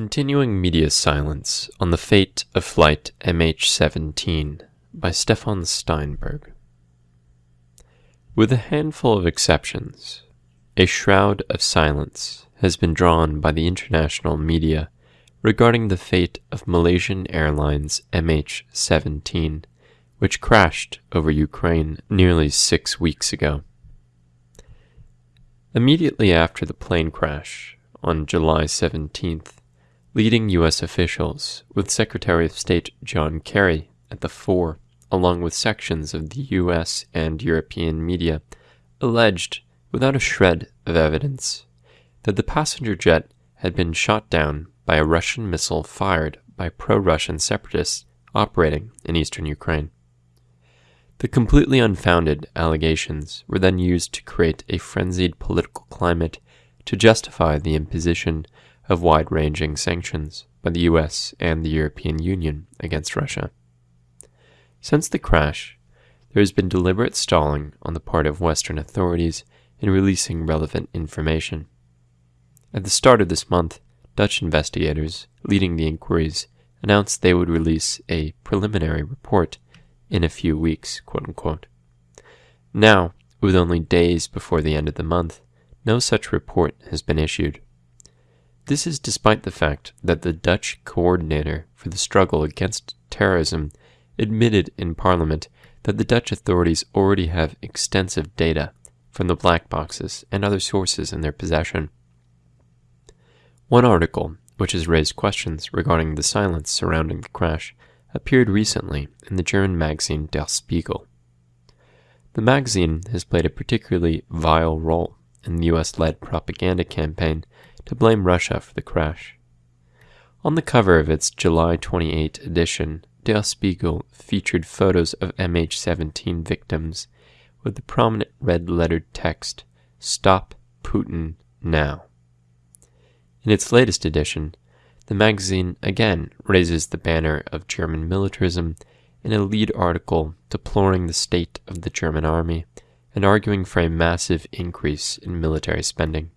Continuing media silence on the fate of Flight MH17 by Stefan Steinberg. With a handful of exceptions, a shroud of silence has been drawn by the international media regarding the fate of Malaysian Airlines MH17, which crashed over Ukraine nearly six weeks ago. Immediately after the plane crash on July 17th, leading U.S. officials, with Secretary of State John Kerry at the fore, along with sections of the U.S. and European media, alleged, without a shred of evidence, that the passenger jet had been shot down by a Russian missile fired by pro Russian separatists operating in eastern Ukraine. The completely unfounded allegations were then used to create a frenzied political climate to justify the imposition of wide ranging sanctions by the US and the European Union against Russia. Since the crash, there has been deliberate stalling on the part of Western authorities in releasing relevant information. At the start of this month, Dutch investigators leading the inquiries announced they would release a preliminary report in a few weeks, quote unquote. Now, with only days before the end of the month, no such report has been issued. This is despite the fact that the Dutch coordinator for the struggle against terrorism admitted in Parliament that the Dutch authorities already have extensive data from the black boxes and other sources in their possession. One article, which has raised questions regarding the silence surrounding the crash, appeared recently in the German magazine Der Spiegel. The magazine has played a particularly vile role in the US led propaganda campaign to blame Russia for the crash. On the cover of its July 28 edition, Der Spiegel featured photos of MH 17 victims with the prominent red lettered text, Stop Putin Now. In its latest edition, the magazine again raises the banner of German militarism in a lead article deploring the state of the German army and arguing for a massive increase in military spending.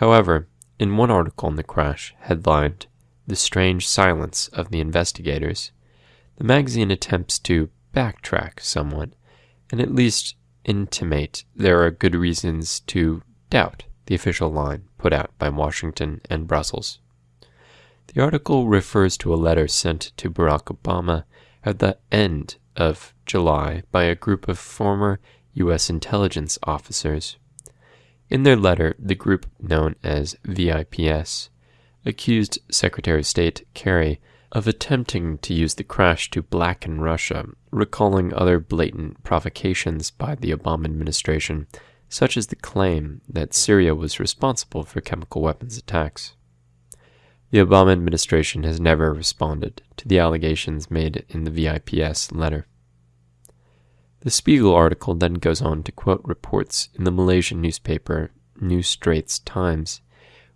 However, in one article in the crash, headlined The Strange Silence of the Investigators, the magazine attempts to backtrack somewhat and at least intimate there are good reasons to doubt the official line put out by Washington and Brussels. The article refers to a letter sent to Barack Obama at the end of July by a group of former U.S. intelligence officers. In their letter, the group known as VIPS accused Secretary of State Kerry of attempting to use the crash to blacken Russia, recalling other blatant provocations by the Obama administration, such as the claim that Syria was responsible for chemical weapons attacks. The Obama administration has never responded to the allegations made in the VIPS letter. The Spiegel article then goes on to quote reports in the Malaysian newspaper New Straits Times,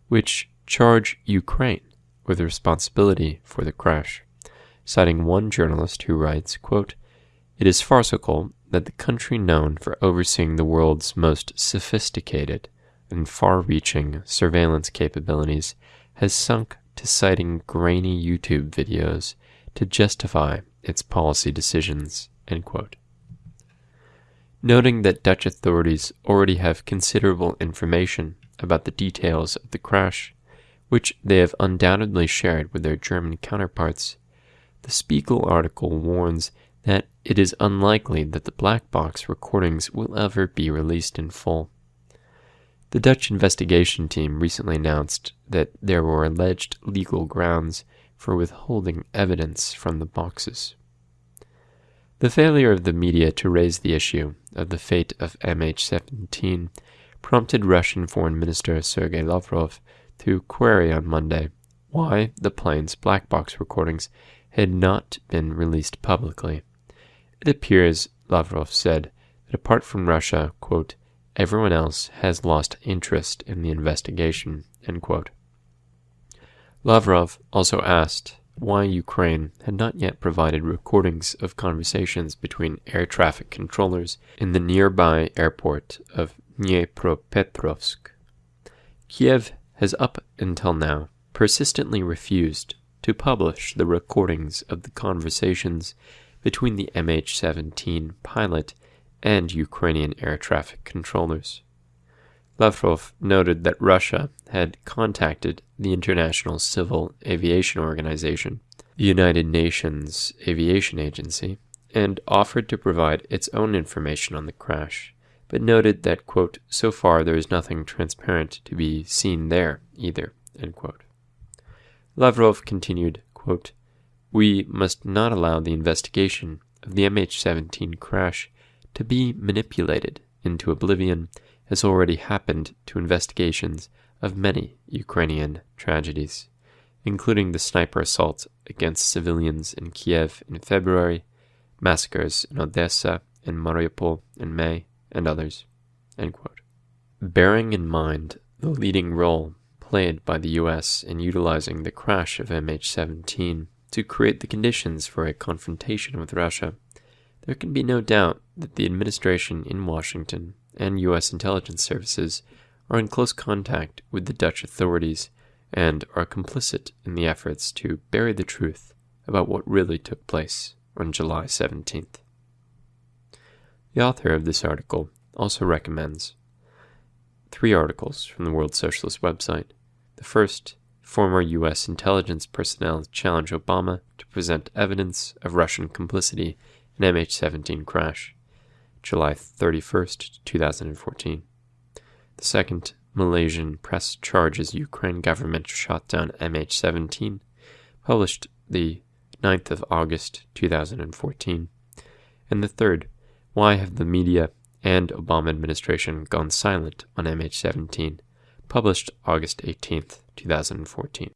which charge Ukraine with responsibility for the crash, citing one journalist who writes, quote, It is farcical that the country known for overseeing the world's most sophisticated and far reaching surveillance capabilities has sunk to citing grainy YouTube videos to justify its policy decisions. Noting that Dutch authorities already have considerable information about the details of the crash, which they have undoubtedly shared with their German counterparts, the Spiegel article warns that it is unlikely that the black box recordings will ever be released in full. The Dutch investigation team recently announced that there were alleged legal grounds for withholding evidence from the boxes. The failure of the media to raise the issue of the fate of MH17 prompted Russian Foreign Minister Sergei Lavrov to query on Monday why the plane's black box recordings had not been released publicly. It appears, Lavrov said, that apart from Russia, quote, Everyone else has lost interest in the investigation. Lavrov also asked why Ukraine had not yet provided recordings of conversations between air traffic controllers in the nearby airport of Dnipropetrovsk. Kiev has up until now persistently refused to publish the recordings of the conversations between the MH 17 pilot and Ukrainian air traffic controllers. Lavrov noted that Russia had contacted the International Civil Aviation Organization, the United Nations Aviation Agency, and offered to provide its own information on the crash, but noted that, quote, so far there is nothing transparent to be seen there either, Lavrov continued, quote, We must not allow the investigation of the MH17 crash to be manipulated into oblivion as already happened to investigations of many Ukrainian tragedies, including the sniper assault against civilians in Kiev in February massacres in Odessa and Mariupol in May, and others. Bearing in mind the leading role played by the US in utilizing the crash of MH17 to create the conditions for a confrontation with Russia, there can be no doubt that the administration in Washington and US intelligence services are in close contact with the Dutch authorities and are complicit in the efforts to bury the truth about what really took place on July 17th. The author of this article also recommends three articles from the World Socialist website. The first, former U.S. intelligence personnel challenge Obama to present evidence of Russian complicity in MH17 crash, July 31st, 2014. The second, Malaysian press charges Ukraine government shot down MH17, published the 9th of August 2014. And the third, why have the media and Obama administration gone silent on MH17, published August 18th, 2014.